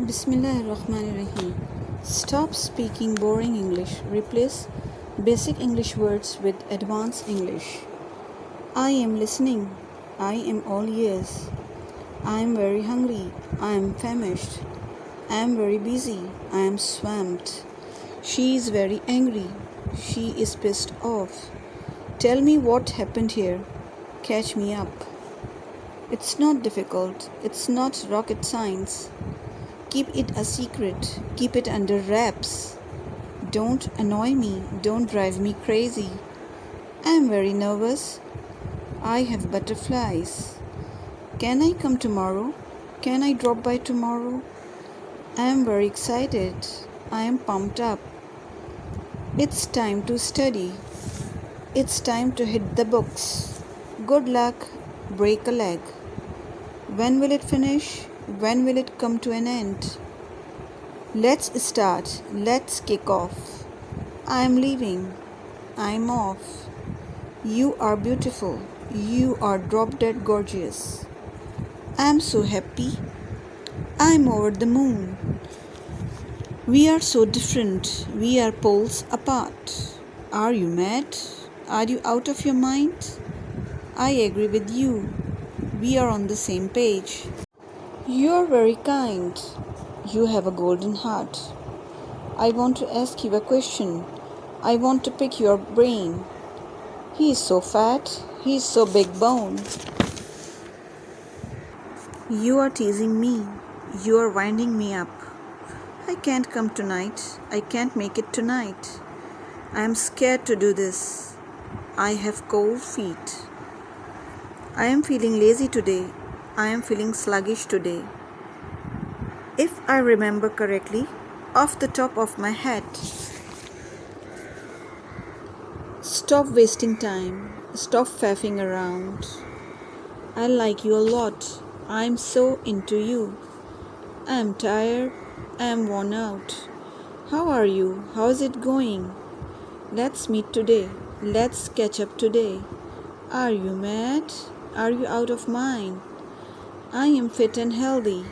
Bismillahirrahmanirrahim. Stop speaking boring English. Replace basic English words with advanced English. I am listening. I am all ears. I am very hungry. I am famished. I am very busy. I am swamped. She is very angry. She is pissed off. Tell me what happened here. Catch me up. It's not difficult. It's not rocket science. Keep it a secret. Keep it under wraps. Don't annoy me. Don't drive me crazy. I am very nervous. I have butterflies. Can I come tomorrow? Can I drop by tomorrow? I am very excited. I am pumped up. It's time to study. It's time to hit the books. Good luck. Break a leg. When will it finish? When will it come to an end? Let's start. Let's kick off. I am leaving. I'm off. You are beautiful. You are drop dead gorgeous. I'm so happy. I'm over the moon. We are so different. We are poles apart. Are you mad? Are you out of your mind? I agree with you. We are on the same page. You are very kind. You have a golden heart. I want to ask you a question. I want to pick your brain. He is so fat. He is so big bone. You are teasing me. You are winding me up. I can't come tonight. I can't make it tonight. I am scared to do this. I have cold feet. I am feeling lazy today. I am feeling sluggish today. If I remember correctly, off the top of my head. Stop wasting time. Stop faffing around. I like you a lot. I'm so into you. I'm tired. I'm worn out. How are you? How's it going? Let's meet today. Let's catch up today. Are you mad? Are you out of mind? I am fit and healthy.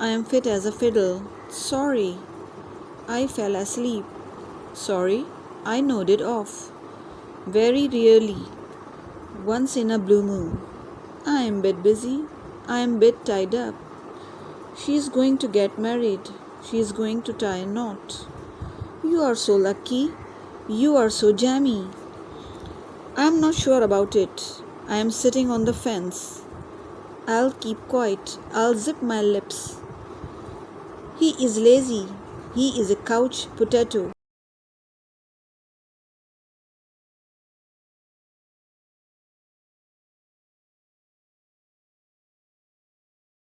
I am fit as a fiddle. Sorry. I fell asleep. Sorry. I nodded off. Very rarely. Once in a blue moon. I am bit busy. I am bit tied up. She is going to get married. She is going to tie a knot. You are so lucky. You are so jammy. I am not sure about it. I am sitting on the fence. I'll keep quiet. I'll zip my lips. He is lazy. He is a couch potato.